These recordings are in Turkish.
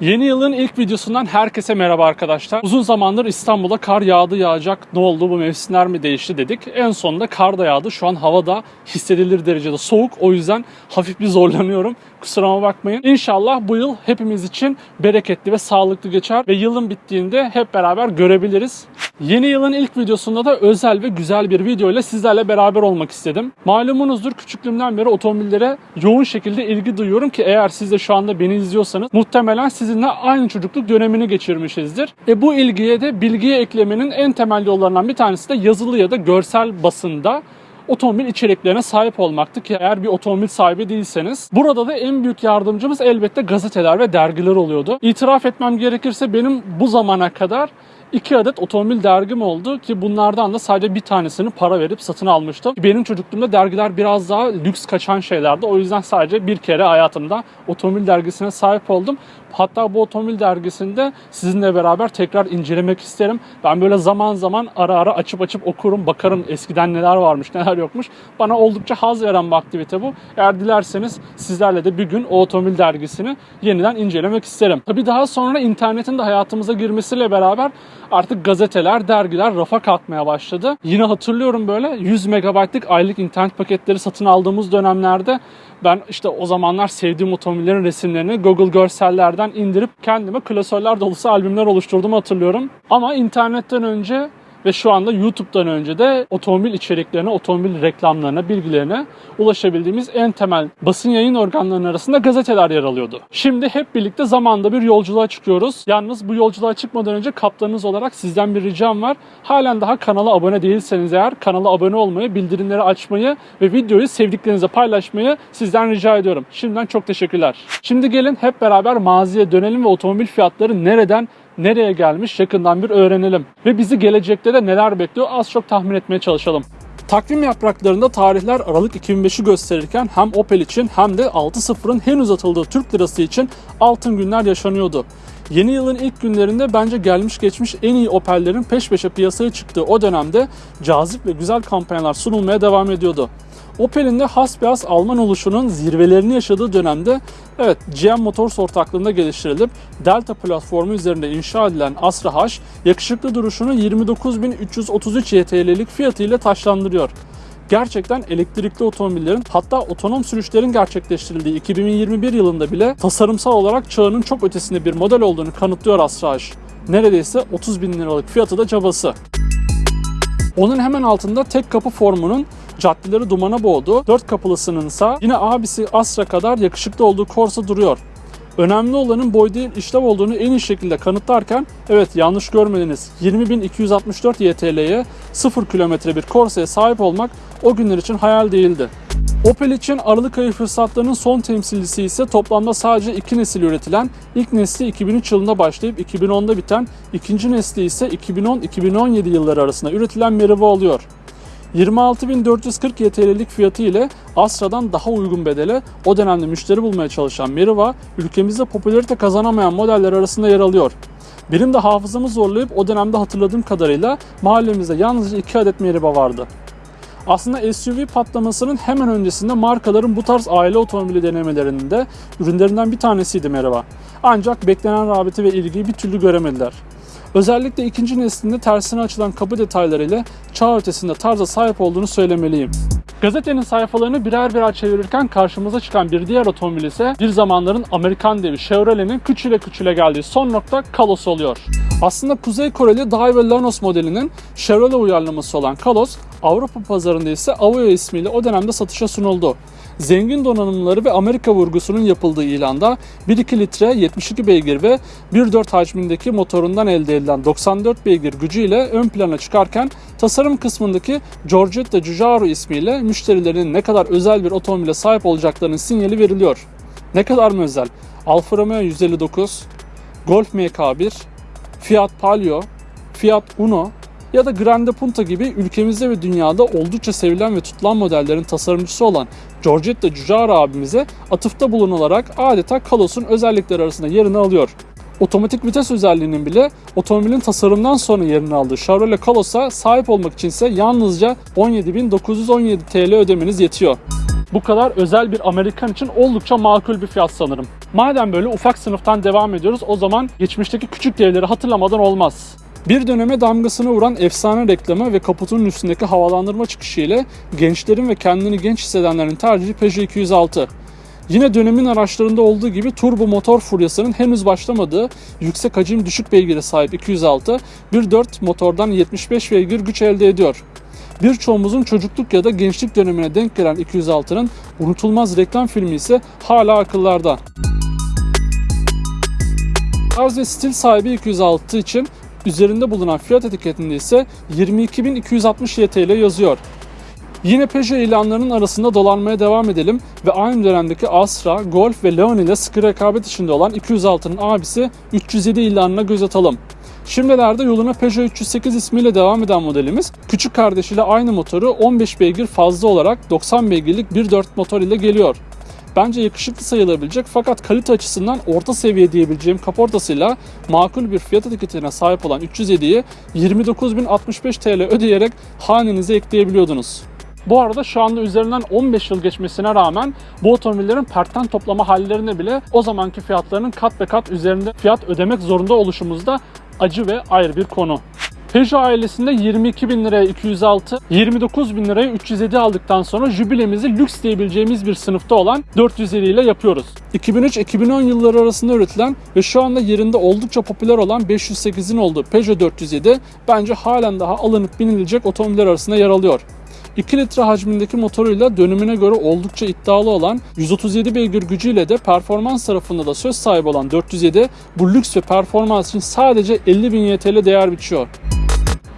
Yeni yılın ilk videosundan herkese merhaba arkadaşlar. Uzun zamandır İstanbul'a kar yağdı yağacak. Ne oldu bu mevsimler mi değişti dedik. En sonunda kar da yağdı. Şu an havada hissedilir derecede soğuk. O yüzden hafif bir zorlanıyorum. Kusuruma bakmayın. İnşallah bu yıl hepimiz için bereketli ve sağlıklı geçer ve yılın bittiğinde hep beraber görebiliriz. Yeni yılın ilk videosunda da özel ve güzel bir video ile sizlerle beraber olmak istedim. Malumunuzdur küçüklüğümden beri otomobillere yoğun şekilde ilgi duyuyorum ki eğer siz de şu anda beni izliyorsanız muhtemelen sizinle aynı çocukluk dönemini geçirmişizdir. E bu ilgiye de bilgiye eklemenin en temel yollarından bir tanesi de yazılı ya da görsel basında otomobil içeriklerine sahip olmaktı ki eğer bir otomobil sahibi değilseniz. Burada da en büyük yardımcımız elbette gazeteler ve dergiler oluyordu. İtiraf etmem gerekirse benim bu zamana kadar iki adet otomobil dergim oldu ki bunlardan da sadece bir tanesini para verip satın almıştım. Benim çocukluğumda dergiler biraz daha lüks kaçan şeylerdi. O yüzden sadece bir kere hayatımda otomobil dergisine sahip oldum. Hatta bu otomobil dergisinde sizinle beraber tekrar incelemek isterim. Ben böyle zaman zaman ara ara açıp açıp okurum, bakarım eskiden neler varmış, neler yokmuş. Bana oldukça haz veren bir aktivite bu. Eğer dilerseniz sizlerle de bir gün o otomobil dergisini yeniden incelemek isterim. Tabii daha sonra internetin de hayatımıza girmesiyle beraber artık gazeteler, dergiler rafa kalkmaya başladı. Yine hatırlıyorum böyle 100 megabaytlık aylık internet paketleri satın aldığımız dönemlerde ben işte o zamanlar sevdiğim otomobillerin resimlerini Google görsellerden indirip kendime klasörler dolusu albümler oluşturduğumu hatırlıyorum. Ama internetten önce ve şu anda YouTube'dan önce de otomobil içeriklerine, otomobil reklamlarına, bilgilerine ulaşabildiğimiz en temel basın yayın organlarının arasında gazeteler yer alıyordu. Şimdi hep birlikte zamanda bir yolculuğa çıkıyoruz. Yalnız bu yolculuğa çıkmadan önce kaptanınız olarak sizden bir ricam var. Halen daha kanala abone değilseniz eğer kanala abone olmayı, bildirimleri açmayı ve videoyu sevdiklerinize paylaşmayı sizden rica ediyorum. Şimdiden çok teşekkürler. Şimdi gelin hep beraber maziye dönelim ve otomobil fiyatları nereden nereye gelmiş yakından bir öğrenelim. Ve bizi gelecekte de neler bekliyor az çok tahmin etmeye çalışalım. Takvim yapraklarında tarihler Aralık 2005'i gösterirken hem Opel için hem de 6.0'ın henüz atıldığı Türk lirası için altın günler yaşanıyordu. Yeni yılın ilk günlerinde bence gelmiş geçmiş en iyi Opel'lerin peş peşe piyasaya çıktığı o dönemde cazip ve güzel kampanyalar sunulmaya devam ediyordu. Opel'in de hasbihas Alman oluşunun zirvelerini yaşadığı dönemde evet GM Motors ortaklığında geliştirilip Delta platformu üzerinde inşa edilen Astra H yakışıklı duruşunu 29.333 YTL'lik fiyatıyla taşlandırıyor gerçekten elektrikli otomobillerin hatta otonom sürüşlerin gerçekleştirildiği 2021 yılında bile tasarımsal olarak çağının çok ötesinde bir model olduğunu kanıtlıyor Astra H. Neredeyse 30 bin liralık fiyatı da cabası. Onun hemen altında tek kapı formunun caddeleri dumana boğdu. Dört kapılısının ise yine abisi Astra kadar yakışıklı olduğu Corsa duruyor. Önemli olanın boy değil işlev olduğunu en iyi şekilde kanıtlarken evet yanlış görmediniz 20.264 YTL'ye 0 kilometre bir Corsa'ya sahip olmak o günler için hayal değildi. Opel için Aralık ayı fırsatlarının son temsilcisi ise toplamda sadece iki nesil üretilen, ilk nesli 2003 yılında başlayıp 2010'da biten, ikinci nesli ise 2010-2017 yılları arasında üretilen Meriva oluyor. 26.440 YTL'lik fiyatı ile Astra'dan daha uygun bedele o dönemde müşteri bulmaya çalışan Meriva, ülkemizde popülarite kazanamayan modeller arasında yer alıyor. Benim de hafızamı zorlayıp o dönemde hatırladığım kadarıyla mahallemizde yalnızca 2 adet Meriva vardı. Aslında SUV patlamasının hemen öncesinde markaların bu tarz aile otomobili denemelerinin de ürünlerinden bir tanesiydi Meriva. Ancak beklenen rağbeti ve ilgiyi bir türlü göremediler. Özellikle ikinci neslinde tersine açılan kapı detaylarıyla çağ ötesinde tarza sahip olduğunu söylemeliyim. Gazetenin sayfalarını birer birer çevirirken karşımıza çıkan bir diğer otomobil ise bir zamanların Amerikan devi Chevrolet'in küçüle küçüle geldiği son nokta Kalos oluyor. Aslında Kuzey Koreli Daiwa Lanos modelinin Chevrolet uyarlaması olan Kalos, Avrupa pazarında ise Aveo ismiyle o dönemde satışa sunuldu. Zengin donanımları ve Amerika vurgusunun yapıldığı ilanda 1.2 litre 72 beygir ve 1.4 hacmindeki motorundan elde edilen 94 beygir gücüyle ön plana çıkarken tasarım kısmındaki Giorgetta Giugiaro ismiyle müşterilerin ne kadar özel bir otomobile sahip olacaklarının sinyali veriliyor. Ne kadar mı özel? Alfa Romeo 159, Golf MK1, Fiat Palio, Fiat Uno ya da Grande Punta gibi ülkemizde ve dünyada oldukça sevilen ve tutulan modellerin tasarımcısı olan Giorgetta Giugiaro abimize atıfta bulunularak adeta Kalos'un özellikleri arasında yerini alıyor. Otomatik vites özelliğinin bile otomobilin tasarımdan sonra yerini aldığı Chevrolet Kalos'a sahip olmak içinse yalnızca 17.917 TL ödemeniz yetiyor. Bu kadar özel bir Amerikan için oldukça makul bir fiyat sanırım. Madem böyle ufak sınıftan devam ediyoruz o zaman geçmişteki küçük devleri hatırlamadan olmaz. Bir döneme damgasını vuran efsane reklamı ve kaputunun üstündeki havalandırma çıkışı ile gençlerin ve kendini genç hissedenlerin tercihi Peugeot 206. Yine dönemin araçlarında olduğu gibi turbo motor furyasının henüz başlamadığı yüksek hacim düşük beygire sahip 206 1.4 motordan 75 beygir güç elde ediyor. Birçoğumuzun çocukluk ya da gençlik dönemine denk gelen 206'nın unutulmaz reklam filmi ise hala akıllarda. Tarz ve stil sahibi 206 için üzerinde bulunan fiyat etiketinde ise 22.260 YTL yazıyor. Yine Peugeot ilanlarının arasında dolanmaya devam edelim ve aynı dönemdeki Astra, Golf ve Leon ile sıkı rekabet içinde olan 206'nın abisi 307 ilanına göz atalım. Şimdilerde yoluna Peugeot 308 ismiyle devam eden modelimiz küçük kardeşiyle aynı motoru 15 beygir fazla olarak 90 beygirlik 1.4 motor ile geliyor. Bence yakışıklı sayılabilecek fakat kalite açısından orta seviye diyebileceğim kaportasıyla makul bir fiyat etiketine sahip olan 307'yi 29.065 TL ödeyerek hanenize ekleyebiliyordunuz. Bu arada şu anda üzerinden 15 yıl geçmesine rağmen bu otomobillerin pertten toplama hallerine bile o zamanki fiyatlarının kat ve kat üzerinde fiyat ödemek zorunda oluşumuzda acı ve ayrı bir konu. Peugeot ailesinde 22 bin liraya 206, 29 bin liraya 307 aldıktan sonra jübilemizi lüks diyebileceğimiz bir sınıfta olan 407 ile yapıyoruz. 2003-2010 yılları arasında üretilen ve şu anda yerinde oldukça popüler olan 508'in olduğu Peugeot 407 bence halen daha alınıp binilecek otomobiller arasında yer alıyor. 2 litre hacmindeki motoruyla dönemine göre oldukça iddialı olan 137 beygir gücüyle de performans tarafında da söz sahibi olan 407 bu lüks ve performans için sadece 50 bin YTL değer biçiyor.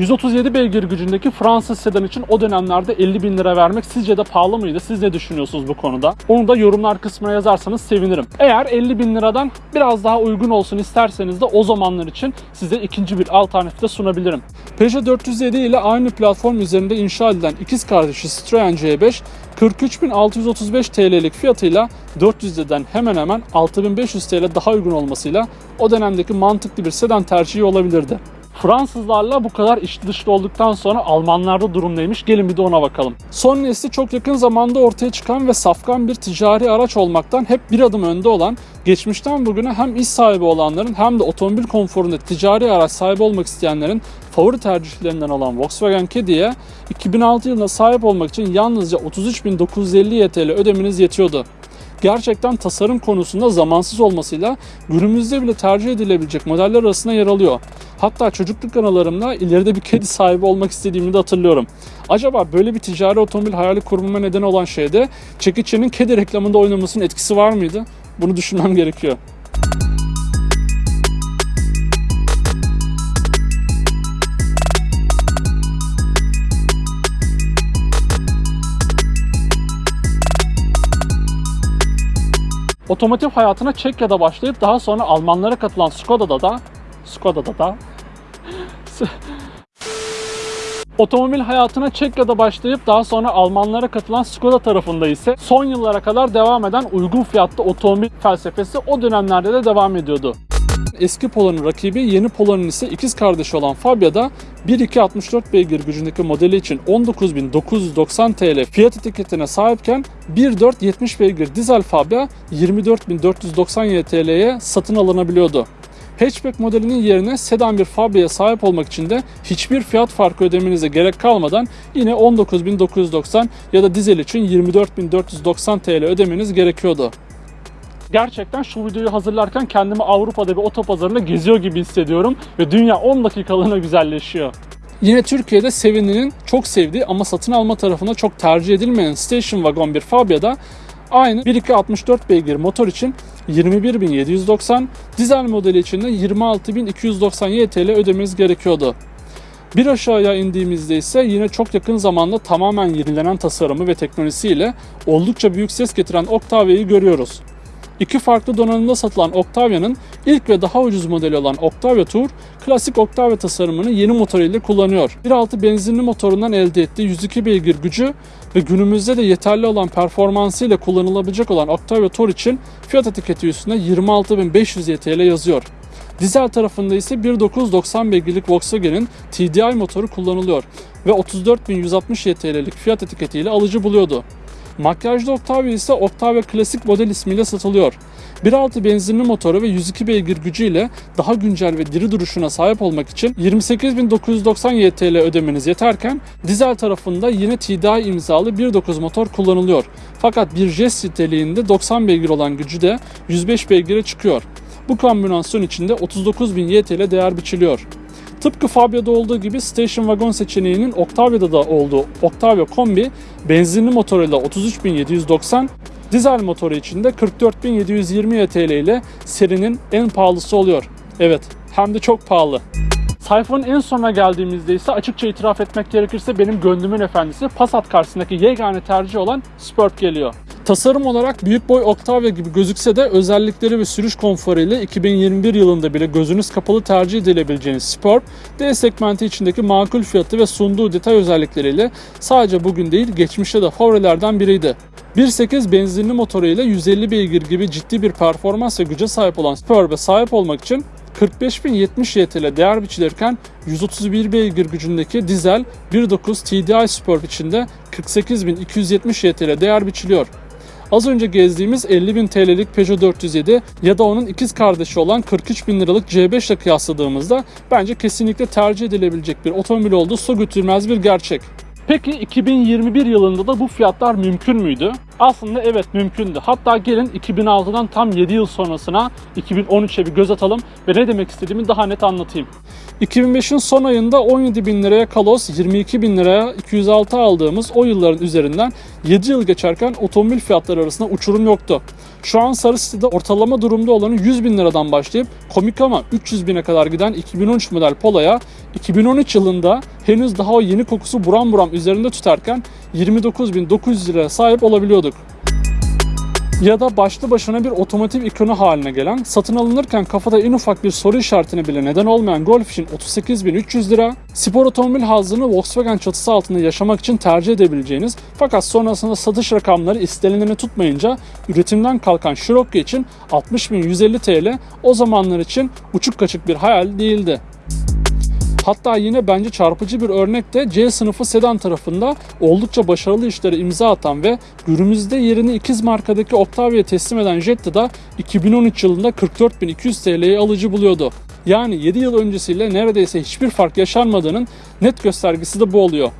137 beygir gücündeki Fransız sedan için o dönemlerde 50 bin lira vermek sizce de pahalı mıydı? Siz ne düşünüyorsunuz bu konuda? Onu da yorumlar kısmına yazarsanız sevinirim. Eğer 50 bin liradan biraz daha uygun olsun isterseniz de o zamanlar için size ikinci bir alternatif de sunabilirim. Peugeot 407 ile aynı platform üzerinde inşa edilen ikiz kardeşi Citroen C5 43.635 TL'lik fiyatıyla 400'den hemen hemen 6500 TL daha uygun olmasıyla o dönemdeki mantıklı bir sedan tercihi olabilirdi. Fransızlarla bu kadar iç dışlı olduktan sonra Almanlarda durum neymiş? Gelin bir de ona bakalım. Son nesli çok yakın zamanda ortaya çıkan ve safkan bir ticari araç olmaktan hep bir adım önde olan, geçmişten bugüne hem iş sahibi olanların hem de otomobil konforunda ticari araç sahibi olmak isteyenlerin favori tercihlerinden olan Volkswagen Caddy'ye 2006 yılında sahip olmak için yalnızca 33.950 YTL ödemeniz yetiyordu gerçekten tasarım konusunda zamansız olmasıyla günümüzde bile tercih edilebilecek modeller arasında yer alıyor. Hatta çocukluk anılarımda ileride bir kedi sahibi olmak istediğimi de hatırlıyorum. Acaba böyle bir ticari otomobil hayali kurmama neden olan şeyde çekiçenin kedi reklamında oynamasının etkisi var mıydı? Bunu düşünmem gerekiyor. Otomotiv hayatına Çekya'da başlayıp daha sonra Almanlara katılan Skoda'da da Skoda'da da Otomobil hayatına Çekya'da başlayıp daha sonra Almanlara katılan Skoda tarafında ise son yıllara kadar devam eden uygun fiyatlı otomobil felsefesi o dönemlerde de devam ediyordu. Eski Polo'nun rakibi yeni Polo'nun ise ikiz kardeşi olan Fabia'da 1.264 beygir gücündeki modeli için 19.990 TL fiyat etiketine sahipken 1.4 70 beygir dizel Fabia 24.490 YTL'ye satın alınabiliyordu. Hatchback modelinin yerine sedan bir Fabia'ya sahip olmak için de hiçbir fiyat farkı ödemenize gerek kalmadan yine 19.990 ya da dizel için 24.490 TL ödemeniz gerekiyordu gerçekten şu videoyu hazırlarken kendimi Avrupa'da bir otopazarında geziyor gibi hissediyorum ve dünya 10 dakikalığına güzelleşiyor. Yine Türkiye'de seveninin çok sevdiği ama satın alma tarafına çok tercih edilmeyen station wagon bir Fabia'da aynı 1.264 beygir motor için 21.790, dizel modeli için de 26.290 YTL ödemeniz gerekiyordu. Bir aşağıya indiğimizde ise yine çok yakın zamanda tamamen yenilenen tasarımı ve teknolojisiyle oldukça büyük ses getiren Octavia'yı görüyoruz. İki farklı donanımda satılan Octavia'nın ilk ve daha ucuz modeli olan Octavia Tour, klasik Octavia tasarımını yeni motoruyla kullanıyor. 1.6 benzinli motorundan elde ettiği 102 beygir gücü ve günümüzde de yeterli olan performansıyla kullanılabilecek olan Octavia Tour için fiyat etiketi üstünde 26.500 YTL yazıyor. Dizel tarafında ise 1.990 beygirlik Volkswagen'in TDI motoru kullanılıyor ve 34.160 YTL'lik fiyat etiketiyle alıcı buluyordu. Makyajlı Octavia ise Octavia Klasik model ismiyle satılıyor. 1.6 benzinli motoru ve 102 beygir gücüyle daha güncel ve diri duruşuna sahip olmak için 28.990 YTL ödemeniz yeterken dizel tarafında yine TDI imzalı 1.9 motor kullanılıyor. Fakat bir jest niteliğinde 90 beygir olan gücü de 105 beygire çıkıyor. Bu kombinasyon içinde 39.000 YTL değer biçiliyor. Tıpkı Fabia'da olduğu gibi Station Wagon seçeneğinin Octavia'da da olduğu Octavia Kombi benzinli motoruyla 33.790, dizel motoru için de 44.720 TL ile serinin en pahalısı oluyor. Evet, hem de çok pahalı. Sayfanın en sonuna geldiğimizde ise açıkça itiraf etmek gerekirse benim gönlümün efendisi Passat karşısındaki yegane tercih olan Superb geliyor. Tasarım olarak büyük boy Octavia gibi gözükse de özellikleri ve sürüş konforu ile 2021 yılında bile gözünüz kapalı tercih edilebileceğiniz Superb, D segmenti içindeki makul fiyatı ve sunduğu detay özellikleriyle sadece bugün değil geçmişte de favorilerden biriydi. 1.8 benzinli motoru ile 150 beygir gibi ciddi bir performans ve güce sahip olan Superb'e sahip olmak için 45.070 YTL değer biçilirken 131 beygir gücündeki dizel 1.9 TDI Superb içinde 48.270 YTL değer biçiliyor. Az önce gezdiğimiz 50.000 TL'lik Peugeot 407 ya da onun ikiz kardeşi olan 43.000 liralık C5 ile kıyasladığımızda bence kesinlikle tercih edilebilecek bir otomobil olduğu su götürmez bir gerçek. Peki 2021 yılında da bu fiyatlar mümkün müydü? Aslında evet mümkündü. Hatta gelin 2006'dan tam 7 yıl sonrasına 2013'e bir göz atalım ve ne demek istediğimi daha net anlatayım. 2005'in son ayında 17 bin liraya Kalos, 22 bin liraya 206 aldığımız o yılların üzerinden 7 yıl geçerken otomobil fiyatları arasında uçurum yoktu. Şu an Sarı City'de ortalama durumda olanı 100 bin liradan başlayıp komik ama 300 bine kadar giden 2013 model Polo'ya 2013 yılında henüz daha o yeni kokusu buram buram üzerinde tutarken 29.900 liraya sahip olabiliyorduk ya da başlı başına bir otomotiv ikonu haline gelen, satın alınırken kafada en ufak bir soru işaretine bile neden olmayan Golf için 38.300 lira, spor otomobil hazını Volkswagen çatısı altında yaşamak için tercih edebileceğiniz fakat sonrasında satış rakamları istenileni tutmayınca üretimden kalkan Scirocco için 60.150 TL o zamanlar için uçuk kaçık bir hayal değildi. Hatta yine bence çarpıcı bir örnek de C sınıfı sedan tarafında oldukça başarılı işlere imza atan ve günümüzde yerini ikiz markadaki Octavia'ya teslim eden Jetta da 2013 yılında 44.200 TL'ye alıcı buluyordu. Yani 7 yıl öncesiyle neredeyse hiçbir fark yaşanmadığının net göstergesi de bu oluyor.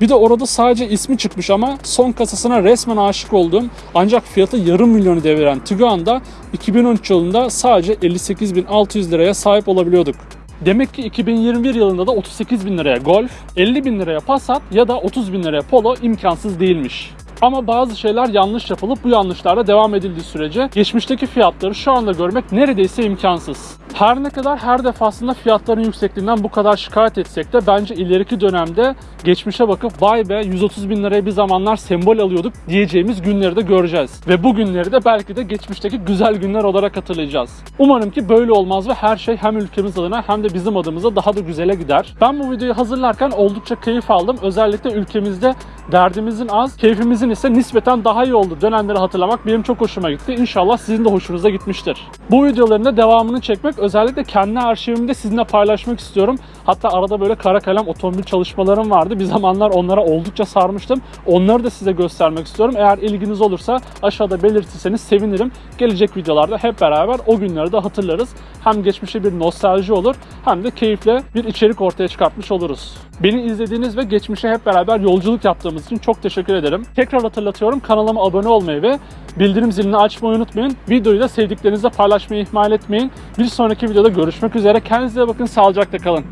Bir de orada sadece ismi çıkmış ama son kasasına resmen aşık olduğum ancak fiyatı yarım milyonu deviren Tiguan'da 2013 yılında sadece 58.600 liraya sahip olabiliyorduk. Demek ki 2021 yılında da 38 bin liraya Golf, 50 bin liraya Passat ya da 30 bin liraya Polo imkansız değilmiş. Ama bazı şeyler yanlış yapılıp bu yanlışlarla devam edildiği sürece geçmişteki fiyatları şu anda görmek neredeyse imkansız. Her ne kadar her defasında fiyatların yüksekliğinden bu kadar şikayet etsek de bence ileriki dönemde geçmişe bakıp vay be 130 bin liraya bir zamanlar sembol alıyorduk diyeceğimiz günleri de göreceğiz. Ve bu günleri de belki de geçmişteki güzel günler olarak hatırlayacağız. Umarım ki böyle olmaz ve her şey hem ülkemiz adına hem de bizim adımıza daha da güzele gider. Ben bu videoyu hazırlarken oldukça keyif aldım. Özellikle ülkemizde derdimizin az, keyfimizin ise nispeten daha iyi olduğu dönemleri hatırlamak benim çok hoşuma gitti. İnşallah sizin de hoşunuza gitmiştir. Bu videoların da devamını çekmek özellikle kendi arşivimde sizinle paylaşmak istiyorum. Hatta arada böyle kara kalem otomobil çalışmalarım vardı. Bir zamanlar onlara oldukça sarmıştım. Onları da size göstermek istiyorum. Eğer ilginiz olursa aşağıda belirtirseniz sevinirim. Gelecek videolarda hep beraber o günleri de hatırlarız. Hem geçmişe bir nostalji olur hem de keyifle bir içerik ortaya çıkartmış oluruz. Beni izlediğiniz ve geçmişe hep beraber yolculuk yaptığımız için çok teşekkür ederim. Tekrar hatırlatıyorum kanalıma abone olmayı ve bildirim zilini açmayı unutmayın. Videoyu da sevdiklerinizle paylaşmayı ihmal etmeyin. Bir sonraki videoda görüşmek üzere. Kendinize bakın, sağlıcakla kalın.